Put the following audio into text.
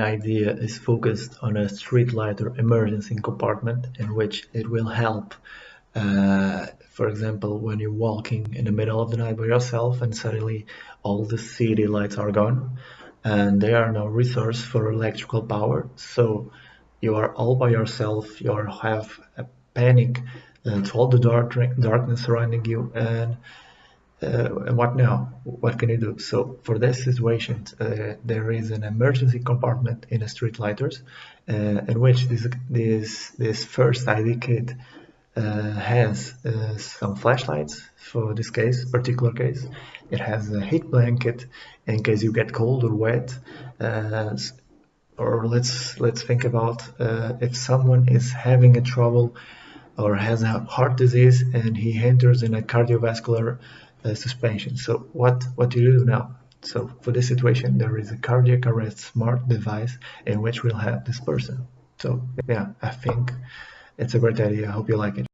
idea is focused on a street light or emergency compartment in which it will help uh, for example when you're walking in the middle of the night by yourself and suddenly all the city lights are gone. And there are no resource for electrical power. So you are all by yourself. You have a panic uh, to all the dark darkness surrounding you. And and what now? What can you do? So for this situation, uh, there is an emergency compartment in a street lighters, uh, in which this this this first ID kit uh, has uh, some flashlights for this case, particular case. It has a heat blanket in case you get cold or wet. Uh, or let's let's think about if someone is having a trouble or has a heart disease and he enters in a cardiovascular uh, suspension. So what, what do you do now? So for this situation, there is a cardiac arrest smart device in which we'll have this person. So yeah, I think it's a great idea. I hope you like it.